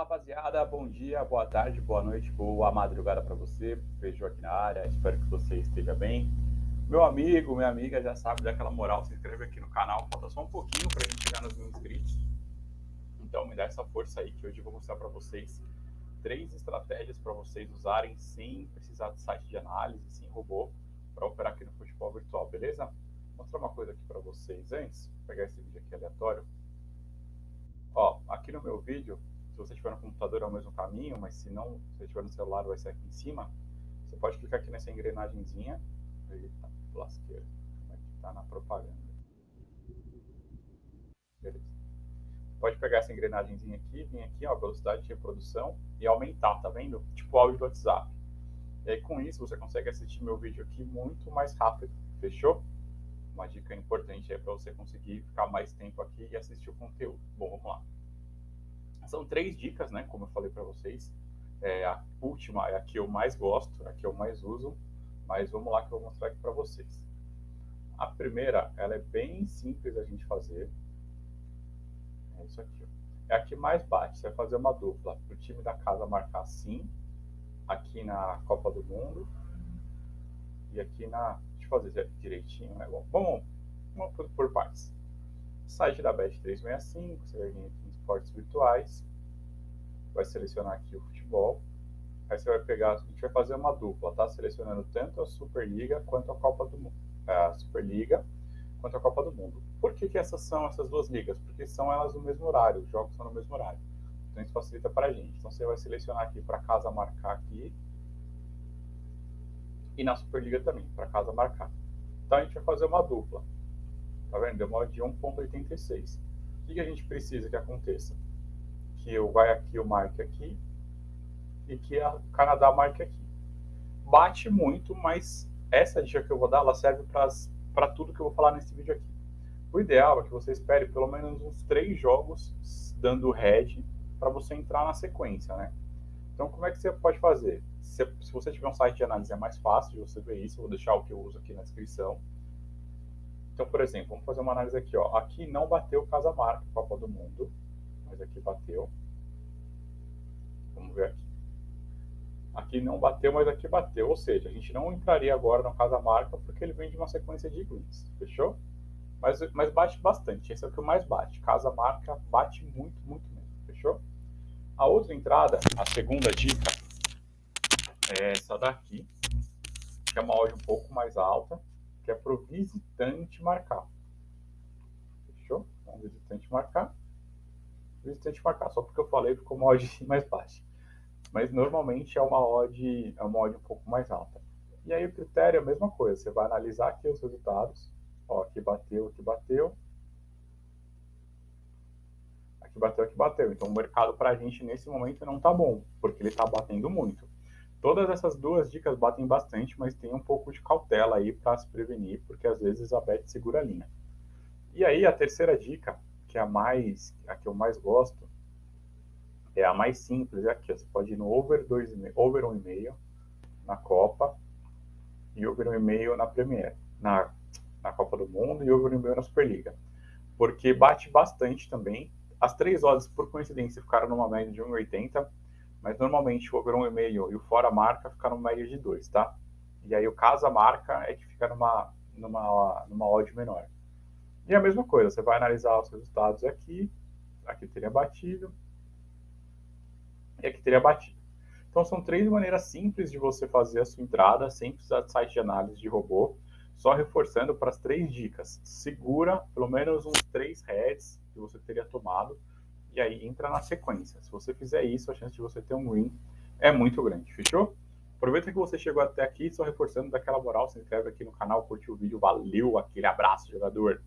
rapaziada, bom dia, boa tarde, boa noite, boa madrugada para você. Vejo aqui na área, espero que você esteja bem. Meu amigo, minha amiga já sabe daquela moral, se inscreve aqui no canal, falta só um pouquinho para a gente chegar nos mil inscritos. Então me dá essa força aí que hoje eu vou mostrar para vocês três estratégias para vocês usarem sem precisar de site de análise, sem robô, para operar aqui no futebol virtual, beleza? Vou mostrar uma coisa aqui para vocês antes, vou pegar esse vídeo aqui aleatório. Ó, aqui no meu vídeo se você tiver no computador é o mesmo caminho, mas se não, se você tiver no celular vai ser aqui em cima, você pode clicar aqui nessa engrenagemzinha, eita, lasqueira, como é que tá na propaganda. Beleza. Pode pegar essa engrenagemzinha aqui, vir aqui, ó, velocidade de reprodução e aumentar, tá vendo? Tipo áudio do WhatsApp. E aí com isso você consegue assistir meu vídeo aqui muito mais rápido, fechou? Uma dica importante aí para você conseguir ficar mais tempo aqui e assistir o conteúdo. Bom, vamos lá. São três dicas, né? Como eu falei para vocês. É, a última é a que eu mais gosto, a que eu mais uso, mas vamos lá que eu vou mostrar aqui para vocês. A primeira, ela é bem simples a gente fazer. É isso aqui. Ó. É a que mais bate. Você vai fazer uma dupla para o time da casa marcar sim, aqui na Copa do Mundo e aqui na. Deixa eu fazer direitinho, né? Bom, vamos, por, partes. Site da Bet365, você vai vir aqui esportes virtuais, vai selecionar aqui o futebol, aí você vai pegar, a gente vai fazer uma dupla, tá? Selecionando tanto a Superliga quanto a Copa do Mundo, a Superliga quanto a Copa do Mundo. Por que, que essas são essas duas ligas? Porque são elas no mesmo horário, os jogos são no mesmo horário. Então isso facilita para a gente. Então você vai selecionar aqui para casa marcar aqui e na Superliga também, para casa marcar. Então a gente vai fazer uma dupla. Tá vendo? Deu uma de 1.86. Que, que a gente precisa que aconteça? Que o marque aqui, e que o Canadá marque aqui. Bate muito, mas essa dica que eu vou dar, ela serve para tudo que eu vou falar nesse vídeo aqui. O ideal é que você espere pelo menos uns três jogos dando head para você entrar na sequência, né? Então, como é que você pode fazer? Se, se, você tiver um site de análise, é mais fácil de você ver isso. Eu vou deixar o que eu uso aqui na descrição. Então, por exemplo, vamos fazer uma análise aqui. Ó. Aqui não bateu Casa Marca, Copa do Mundo, mas aqui bateu. Vamos ver aqui. Aqui não bateu, mas aqui bateu. Ou seja, a gente não entraria agora no Casa Marca porque ele vem de uma sequência de greens. Fechou? Mas, mas bate bastante. Esse é o que mais bate. Casa Marca bate muito, muito mesmo. Fechou? A outra entrada, a segunda dica, é essa daqui, que é uma odd um pouco mais alta que é para o visitante marcar. Fechou? Então, visitante marcar. Visitante marcar. Só porque eu falei ficou uma odd mais baixa. Mas normalmente é uma odd, é uma odd um pouco mais alta. E aí o critério é a mesma coisa. Você vai analisar aqui os resultados. Ó, aqui bateu, aqui bateu. Aqui bateu, aqui bateu. Então o mercado para a gente nesse momento não está bom, porque ele está batendo muito. Todas essas duas dicas batem bastante, mas tem um pouco de cautela aí para se prevenir, porque às vezes a bet segura a linha. E aí a terceira dica, que é a mais, a que eu mais gosto, é a mais simples, é aqui, você pode ir no over 2,5, over 1,5 na Copa e over 1,5 na Premier, na, na Copa do Mundo e over 1,5 na Superliga. Porque bate bastante também. As três odds, por coincidência, ficaram numa média de 1,80 mas normalmente o over 1,5 e o fora marca fica numa média de 2, tá? E aí o casa marca é que fica numa, numa, numa odd menor. E a mesma coisa, você vai analisar os resultados aqui, aqui teria batido, e aqui teria batido. Então são três maneiras simples de você fazer a sua entrada, sem precisar de site de análise de robô, só reforçando para as três dicas. Segura pelo menos uns três heads que você teria tomado, e aí entra na sequência. Se você fizer isso, a chance de você ter um win é muito grande, fechou? Aproveita que você chegou até aqui, só reforçando daquela moral, se inscreve aqui no canal, curte o vídeo, valeu, aquele abraço, jogador!